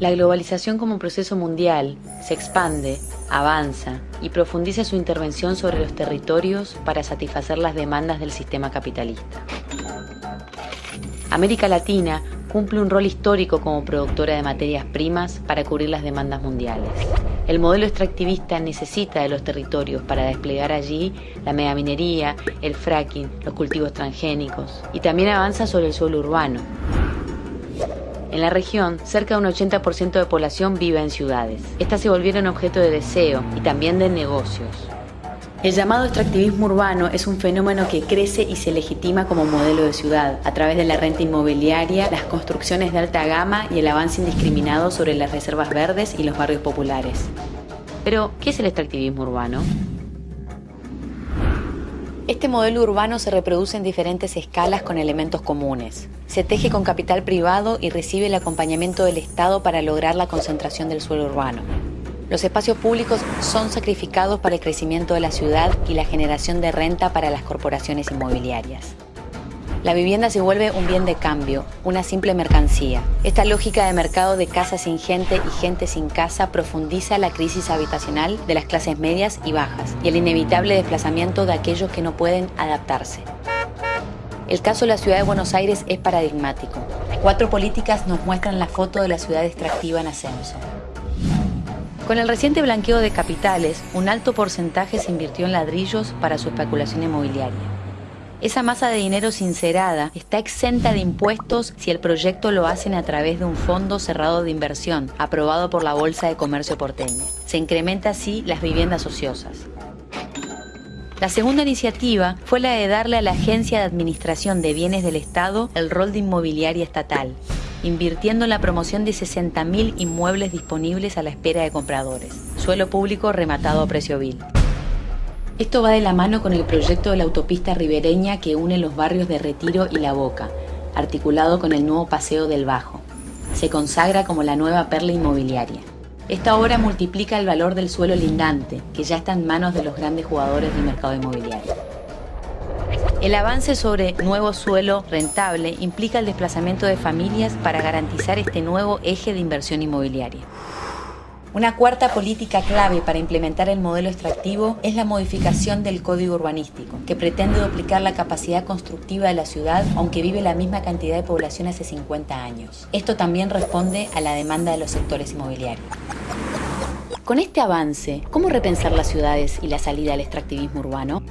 La globalización como proceso mundial se expande, avanza y profundiza su intervención sobre los territorios para satisfacer las demandas del sistema capitalista. América Latina cumple un rol histórico como productora de materias primas para cubrir las demandas mundiales. El modelo extractivista necesita de los territorios para desplegar allí la megaminería, el fracking, los cultivos transgénicos y también avanza sobre el suelo urbano, en la región, cerca de un 80% de población vive en ciudades. Estas se volvieron objeto de deseo y también de negocios. El llamado extractivismo urbano es un fenómeno que crece y se legitima como modelo de ciudad, a través de la renta inmobiliaria, las construcciones de alta gama y el avance indiscriminado sobre las reservas verdes y los barrios populares. Pero, ¿qué es el extractivismo urbano? Este modelo urbano se reproduce en diferentes escalas con elementos comunes. Se teje con capital privado y recibe el acompañamiento del Estado para lograr la concentración del suelo urbano. Los espacios públicos son sacrificados para el crecimiento de la ciudad y la generación de renta para las corporaciones inmobiliarias. La vivienda se vuelve un bien de cambio, una simple mercancía. Esta lógica de mercado de casa sin gente y gente sin casa profundiza la crisis habitacional de las clases medias y bajas y el inevitable desplazamiento de aquellos que no pueden adaptarse. El caso de la ciudad de Buenos Aires es paradigmático. Cuatro políticas nos muestran la foto de la ciudad extractiva en ascenso. Con el reciente blanqueo de capitales, un alto porcentaje se invirtió en ladrillos para su especulación inmobiliaria. Esa masa de dinero sincerada está exenta de impuestos si el proyecto lo hacen a través de un fondo cerrado de inversión aprobado por la Bolsa de Comercio porteña. Se incrementa así las viviendas ociosas. La segunda iniciativa fue la de darle a la Agencia de Administración de Bienes del Estado el rol de inmobiliaria estatal, invirtiendo en la promoción de 60.000 inmuebles disponibles a la espera de compradores, suelo público rematado a precio vil. Esto va de la mano con el proyecto de la autopista ribereña que une los barrios de Retiro y La Boca, articulado con el nuevo Paseo del Bajo. Se consagra como la nueva perla inmobiliaria. Esta obra multiplica el valor del suelo lindante, que ya está en manos de los grandes jugadores del mercado inmobiliario. El avance sobre nuevo suelo rentable implica el desplazamiento de familias para garantizar este nuevo eje de inversión inmobiliaria. Una cuarta política clave para implementar el modelo extractivo es la modificación del código urbanístico, que pretende duplicar la capacidad constructiva de la ciudad aunque vive la misma cantidad de población hace 50 años. Esto también responde a la demanda de los sectores inmobiliarios. Con este avance, ¿cómo repensar las ciudades y la salida al extractivismo urbano?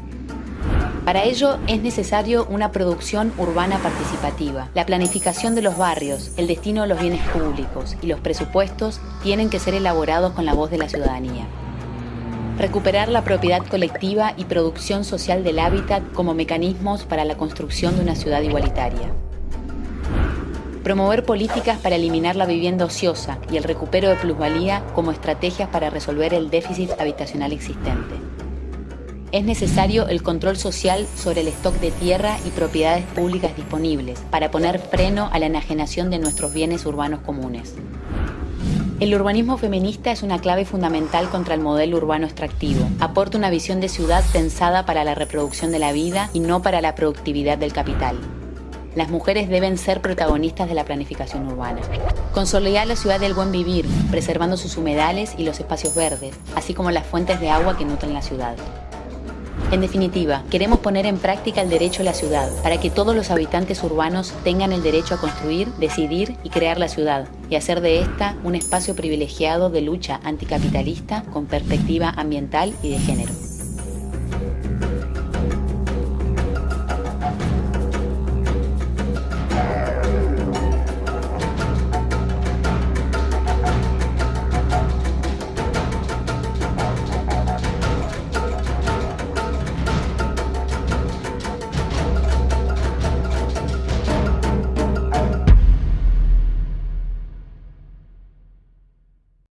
Para ello es necesario una producción urbana participativa, la planificación de los barrios, el destino de los bienes públicos y los presupuestos tienen que ser elaborados con la voz de la ciudadanía. Recuperar la propiedad colectiva y producción social del hábitat como mecanismos para la construcción de una ciudad igualitaria. Promover políticas para eliminar la vivienda ociosa y el recupero de plusvalía como estrategias para resolver el déficit habitacional existente es necesario el control social sobre el stock de tierra y propiedades públicas disponibles para poner freno a la enajenación de nuestros bienes urbanos comunes. El urbanismo feminista es una clave fundamental contra el modelo urbano extractivo. Aporta una visión de ciudad pensada para la reproducción de la vida y no para la productividad del capital. Las mujeres deben ser protagonistas de la planificación urbana. Consolidar la ciudad del buen vivir, preservando sus humedales y los espacios verdes, así como las fuentes de agua que nutren la ciudad. En definitiva, queremos poner en práctica el derecho a la ciudad, para que todos los habitantes urbanos tengan el derecho a construir, decidir y crear la ciudad, y hacer de esta un espacio privilegiado de lucha anticapitalista con perspectiva ambiental y de género.